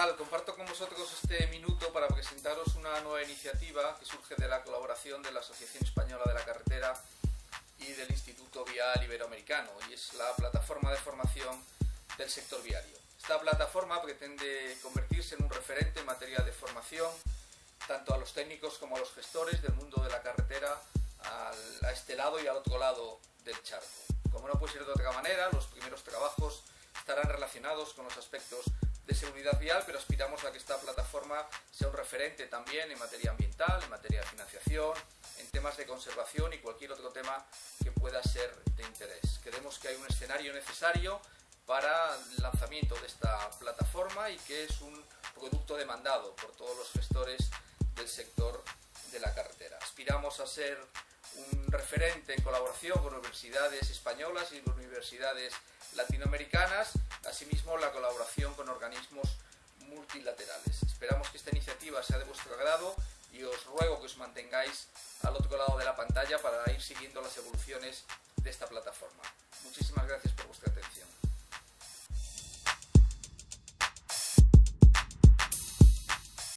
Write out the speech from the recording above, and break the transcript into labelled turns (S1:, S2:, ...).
S1: tal? Comparto con vosotros este minuto para presentaros una nueva iniciativa que surge de la colaboración de la Asociación Española de la Carretera y del Instituto Vial Iberoamericano, y es la plataforma de formación del sector viario. Esta plataforma pretende convertirse en un referente en materia de formación, tanto a los técnicos como a los gestores del mundo de la carretera, a este lado y al otro lado del charco. Como no puede ser de otra manera, los primeros trabajos estarán relacionados con los aspectos de seguridad vial, pero aspiramos a que esta plataforma sea un referente también en materia ambiental, en materia de financiación, en temas de conservación y cualquier otro tema que pueda ser de interés. Creemos que hay un escenario necesario para el lanzamiento de esta plataforma y que es un producto demandado por todos los gestores del sector de la carretera. Aspiramos a ser un referente en colaboración con universidades españolas y universidades latinoamericanas, asimismo la colaboración con organismos multilaterales. Esperamos que esta iniciativa sea de vuestro agrado y os ruego que os mantengáis al otro lado de la pantalla para ir siguiendo las evoluciones de esta plataforma.